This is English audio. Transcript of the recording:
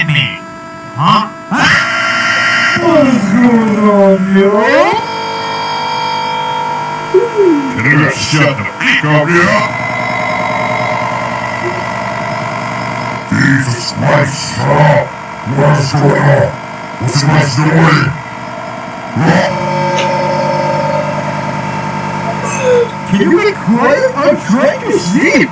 at me? Huh? What is going on, yo? Can you guys shut the fuck up, yo? Jesus Christ, shut up! What is going on? What's you guys doing? Can you be quiet? I'm trying to sleep.